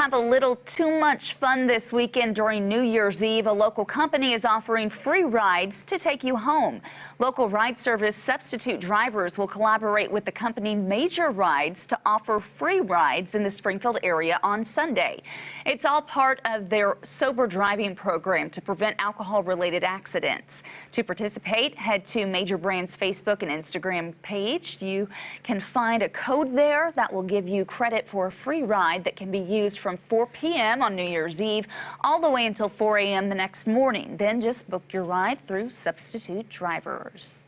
Have a little too much fun this weekend during New Year's Eve. A local company is offering free rides to take you home. Local ride service substitute drivers will collaborate with the company Major Rides to offer free rides in the Springfield area on Sunday. It's all part of their sober driving program to prevent alcohol related accidents. To participate, head to Major Brands Facebook and Instagram page. You can find a code there that will give you credit for a free ride that can be used from 4 p.m. on New Year's Eve all the way until 4 a.m. the next morning. Then just book your ride through Substitute Drivers.